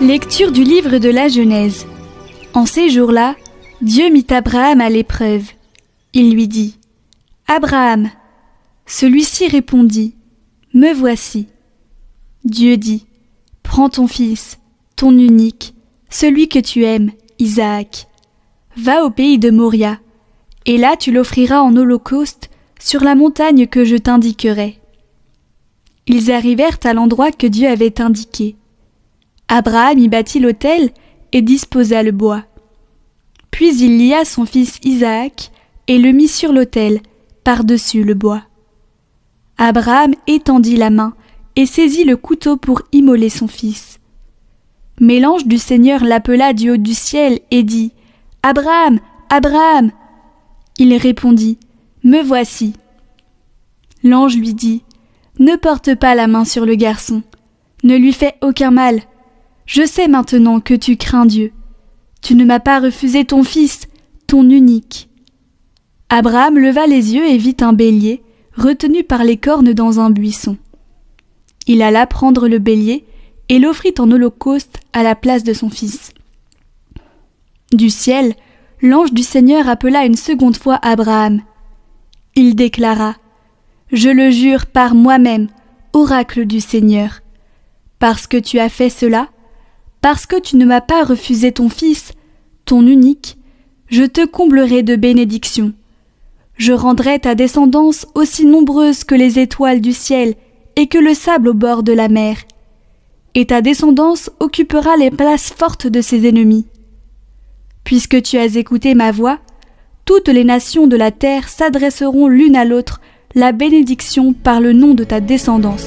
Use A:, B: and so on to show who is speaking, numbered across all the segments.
A: Lecture du livre de la Genèse. En ces jours-là, Dieu mit Abraham à l'épreuve. Il lui dit Abraham. Celui-ci répondit Me voici. Dieu dit Prends ton fils, ton unique, celui que tu aimes, Isaac. Va au pays de Moria, et là tu l'offriras en holocauste sur la montagne que je t'indiquerai. Ils arrivèrent à l'endroit que Dieu avait indiqué. Abraham y bâtit l'autel et disposa le bois. Puis il lia son fils Isaac et le mit sur l'autel, par-dessus le bois. Abraham étendit la main et saisit le couteau pour immoler son fils. Mais l'ange du Seigneur l'appela du haut du ciel et dit Abraham, Abraham. Il répondit Me voici. L'ange lui dit Ne porte pas la main sur le garçon, ne lui fais aucun mal. Je sais maintenant que tu crains Dieu. Tu ne m'as pas refusé ton fils, ton unique. Abraham leva les yeux et vit un bélier, retenu par les cornes dans un buisson. Il alla prendre le bélier et l'offrit en holocauste à la place de son fils. Du ciel, l'ange du Seigneur appela une seconde fois Abraham. Il déclara Je le jure par moi-même, oracle du Seigneur. Parce que tu as fait cela, parce que tu ne m'as pas refusé ton fils, ton unique, je te comblerai de bénédictions. Je rendrai ta descendance aussi nombreuse que les étoiles du ciel et que le sable au bord de la mer. Et ta descendance occupera les places fortes de ses ennemis. Puisque tu as écouté ma voix, toutes les nations de la terre s'adresseront l'une à l'autre la bénédiction par le nom de ta descendance.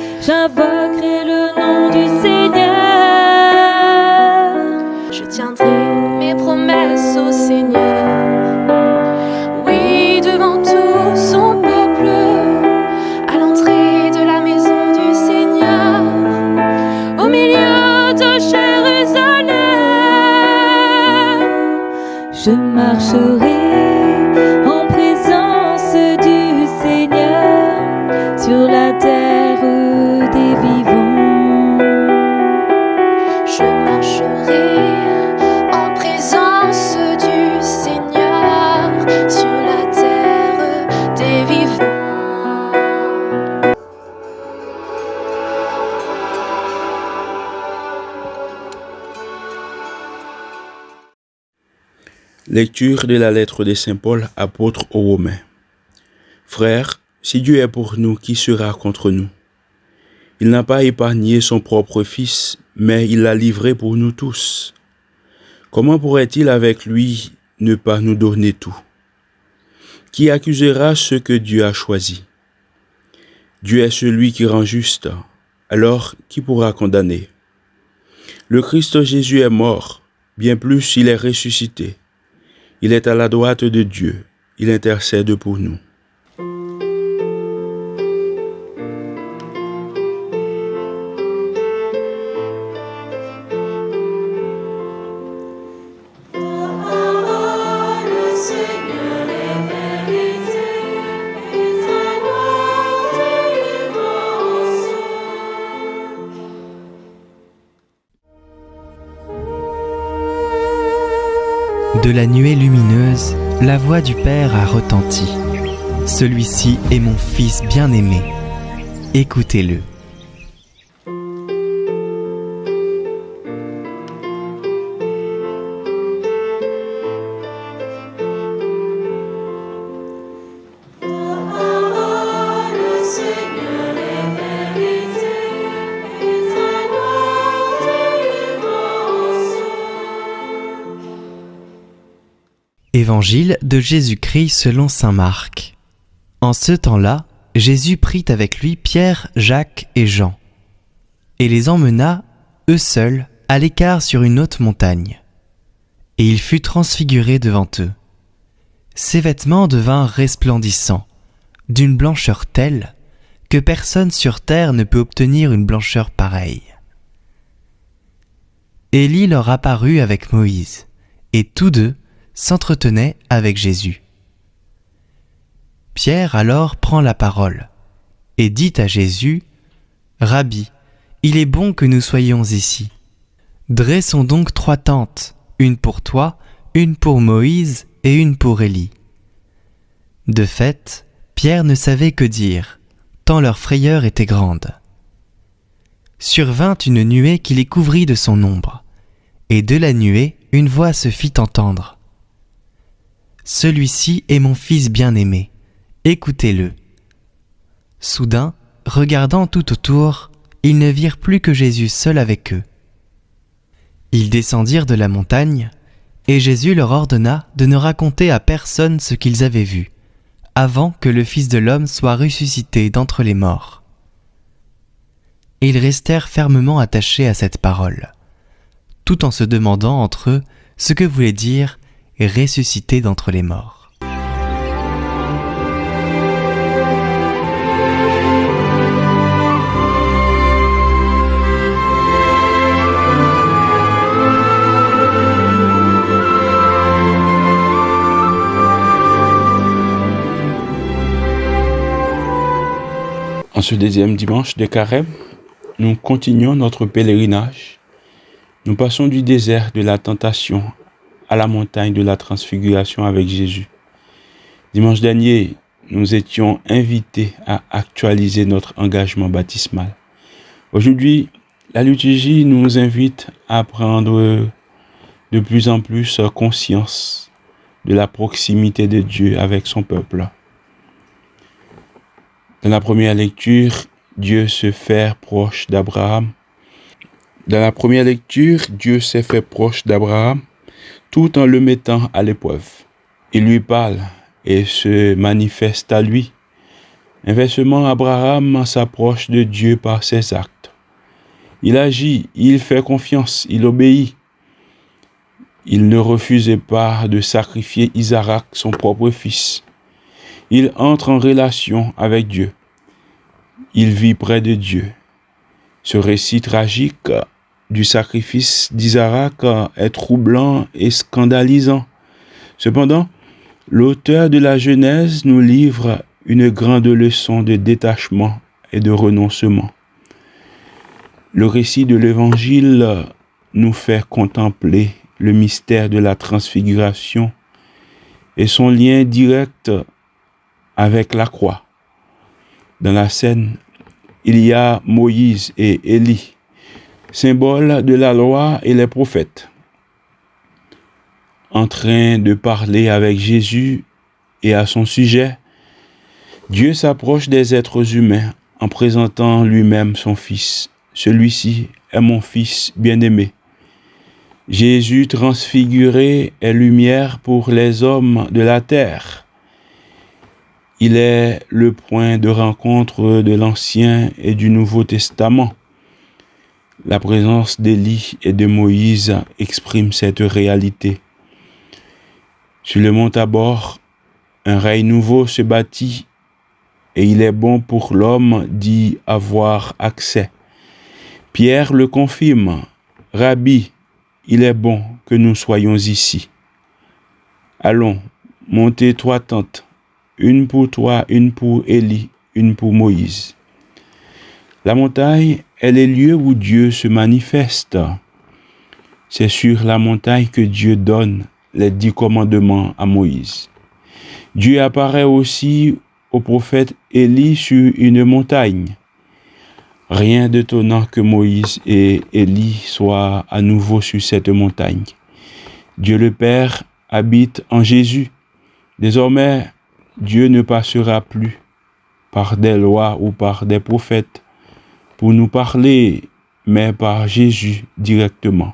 B: j'invoquerai le nom du Seigneur.
C: Lecture de la lettre de Saint Paul, apôtre aux Romains. Frères, si Dieu est pour nous, qui sera contre nous? Il n'a pas épargné son propre Fils, mais il l'a livré pour nous tous. Comment pourrait-il avec lui ne pas nous donner tout? Qui accusera ce que Dieu a choisi? Dieu est celui qui rend juste, alors qui pourra condamner? Le Christ Jésus est mort, bien plus il est ressuscité. Il est à la droite de Dieu. Il intercède pour nous.
D: De la nuée lumineuse, la voix du Père a retenti. Celui-ci est mon Fils bien-aimé. Écoutez-le. Évangile de Jésus-Christ selon Saint Marc. En ce temps-là, Jésus prit avec lui Pierre, Jacques et Jean, et les emmena, eux seuls, à l'écart sur une haute montagne. Et il fut transfiguré devant eux. Ses vêtements devinrent resplendissants, d'une blancheur telle que personne sur terre ne peut obtenir une blancheur pareille. Élie leur apparut avec Moïse, et tous deux s'entretenait avec Jésus. Pierre alors prend la parole et dit à Jésus, Rabbi, il est bon que nous soyons ici. Dressons donc trois tentes, une pour toi, une pour Moïse et une pour Élie. De fait, Pierre ne savait que dire, tant leur frayeur était grande. Survint une nuée qui les couvrit de son ombre, et de la nuée une voix se fit entendre. Celui-ci est mon Fils bien-aimé, écoutez-le. Soudain, regardant tout autour, ils ne virent plus que Jésus seul avec eux. Ils descendirent de la montagne, et Jésus leur ordonna de ne raconter à personne ce qu'ils avaient vu, avant que le Fils de l'homme soit ressuscité d'entre les morts. ils restèrent fermement attachés à cette parole, tout en se demandant entre eux ce que voulait dire ressuscité d'entre les morts.
C: En ce deuxième dimanche de carême, nous continuons notre pèlerinage. Nous passons du désert de la tentation à la montagne de la transfiguration avec Jésus. Dimanche dernier, nous étions invités à actualiser notre engagement baptismal. Aujourd'hui, la liturgie nous invite à prendre de plus en plus conscience de la proximité de Dieu avec son peuple. Dans la première lecture, Dieu se fait proche d'Abraham. Dans la première lecture, Dieu s'est fait proche d'Abraham tout en le mettant à l'épreuve. Il lui parle et se manifeste à lui. Inversement, Abraham s'approche de Dieu par ses actes. Il agit, il fait confiance, il obéit. Il ne refusait pas de sacrifier Isaac, son propre fils. Il entre en relation avec Dieu. Il vit près de Dieu. Ce récit tragique du sacrifice d'Isaac est troublant et scandalisant. Cependant, l'auteur de la Genèse nous livre une grande leçon de détachement et de renoncement. Le récit de l'Évangile nous fait contempler le mystère de la transfiguration et son lien direct avec la croix. Dans la scène, il y a Moïse et Élie symbole de la loi et les prophètes, en train de parler avec Jésus et à son sujet, Dieu s'approche des êtres humains en présentant lui-même son Fils. Celui-ci est mon Fils bien-aimé. Jésus transfiguré est lumière pour les hommes de la terre. Il est le point de rencontre de l'Ancien et du Nouveau Testament. La présence d'Élie et de Moïse exprime cette réalité. Sur le mont Tabor, un règne nouveau se bâtit et il est bon pour l'homme d'y avoir accès. Pierre le confirme. Rabbi, il est bon que nous soyons ici. Allons, montez trois tentes, une pour toi, une pour Élie, une pour Moïse. La montagne est lieu où Dieu se manifeste. C'est sur la montagne que Dieu donne les dix commandements à Moïse. Dieu apparaît aussi au prophète Élie sur une montagne. Rien d'étonnant que Moïse et Élie soient à nouveau sur cette montagne. Dieu le Père habite en Jésus. Désormais, Dieu ne passera plus par des lois ou par des prophètes nous parler, mais par Jésus directement.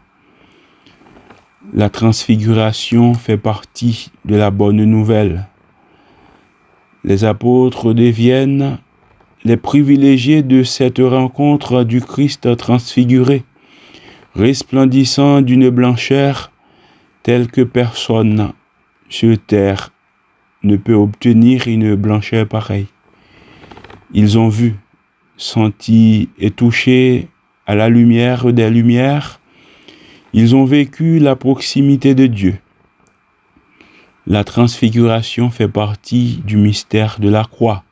C: La transfiguration fait partie de la bonne nouvelle. Les apôtres deviennent les privilégiés de cette rencontre du Christ transfiguré, resplendissant d'une blancheur telle que personne sur terre ne peut obtenir une blancheur pareille. Ils ont vu, senti et touché à la lumière des lumières, ils ont vécu la proximité de Dieu. La transfiguration fait partie du mystère de la croix.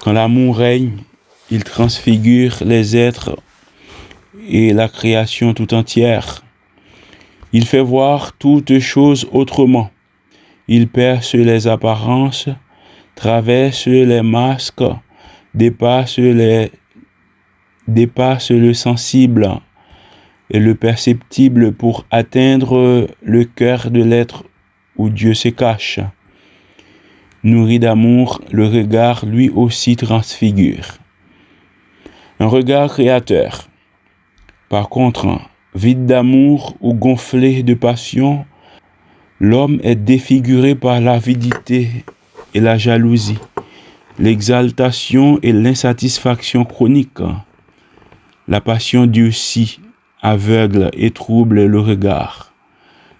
C: Quand l'amour règne, il transfigure les êtres et la création tout entière. Il fait voir toutes choses autrement. Il perce les apparences, traverse les masques, dépasse, le sensible et le perceptible pour atteindre le cœur de l'être où Dieu se cache. Nourri d'amour, le regard lui aussi transfigure. Un regard créateur. Par contre, Vide d'amour ou gonflé de passion, l'homme est défiguré par l'avidité et la jalousie, l'exaltation et l'insatisfaction chronique. La passion durcit, aveugle et trouble le regard.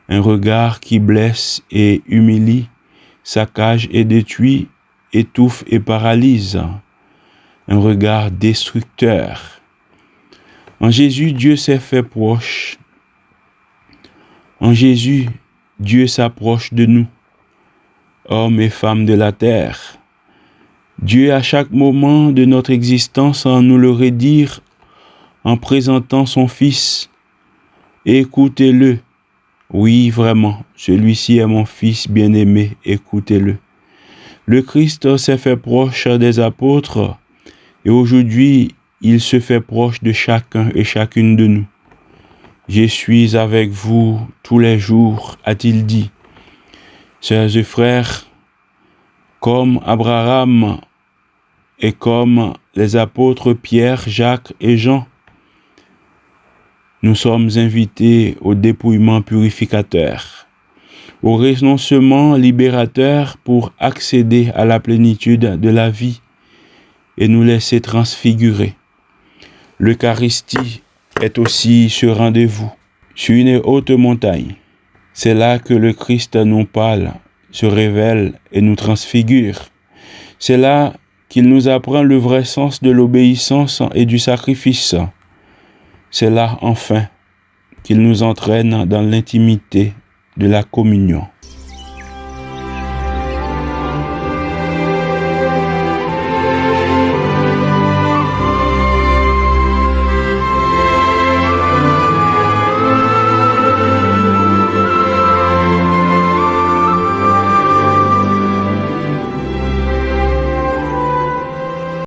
C: Un regard qui blesse et humilie, saccage et détruit, étouffe et paralyse. Un regard destructeur en Jésus, Dieu s'est fait proche. En Jésus, Dieu s'approche de nous, hommes et femmes de la terre. Dieu, à chaque moment de notre existence, en nous le redire en présentant son Fils. Écoutez-le. Oui, vraiment, celui-ci est mon Fils bien-aimé, écoutez-le. Le Christ s'est fait proche des apôtres et aujourd'hui il se fait proche de chacun et chacune de nous. Je suis avec vous tous les jours, a-t-il dit. Sœurs et frères, comme Abraham et comme les apôtres Pierre, Jacques et Jean, nous sommes invités au dépouillement purificateur, au renoncement libérateur pour accéder à la plénitude de la vie et nous laisser transfigurer. L'Eucharistie est aussi ce rendez-vous sur une haute montagne. C'est là que le Christ nous parle, se révèle et nous transfigure. C'est là qu'il nous apprend le vrai sens de l'obéissance et du sacrifice. C'est là, enfin, qu'il nous entraîne dans l'intimité de la communion.